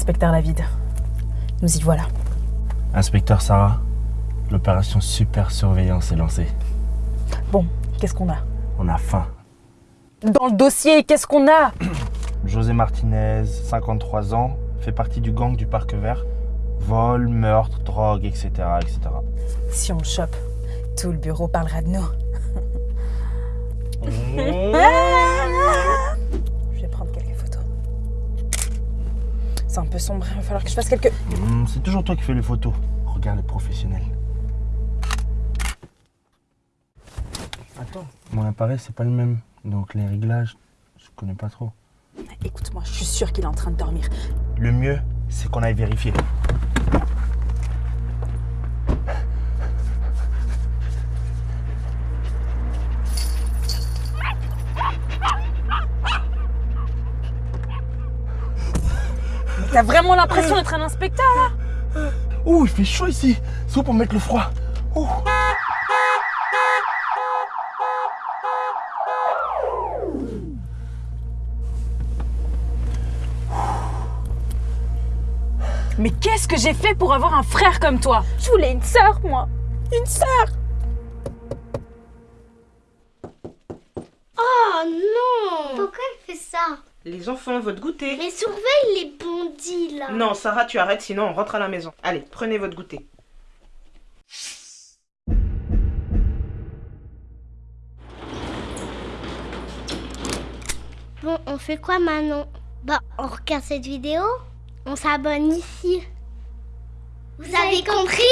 Inspecteur David, nous y voilà. Inspecteur Sarah, l'opération Super Surveillance est lancée. Bon, qu'est-ce qu'on a? On a faim. Dans le dossier, qu'est-ce qu'on a? José Martinez, 53 ans, fait partie du gang du Parc Vert. Vol, meurtre, drogue, etc. etc. Si on le chope, tout le bureau parlera de nous. C'est un peu sombre, il va falloir que je fasse quelques... Hmm, C'est toujours toi qui fais les photos. Regarde les professionnels. Attends, mon appareil c'est pas le même. Donc les réglages, je connais pas trop. Écoute-moi, je suis sûre qu'il est en train de dormir. Le mieux, c'est qu'on aille vérifier. T'as vraiment l'impression d'être un inspecteur là? Ouh, il fait chaud ici. C'est où pour mettre le froid? Ouh. Mais qu'est-ce que j'ai fait pour avoir un frère comme toi? Je voulais une sœur, moi. Une sœur Oh non Pourquoi elle fait ça? Les enfants, votre goûter. Mais surveille les bandits là Non, Sarah, tu arrêtes, sinon on rentre à la maison. Allez, prenez votre goûter. Bon, on fait quoi maintenant? Bah, on regarde cette vidéo On s'abonne ici. Vous avez compris?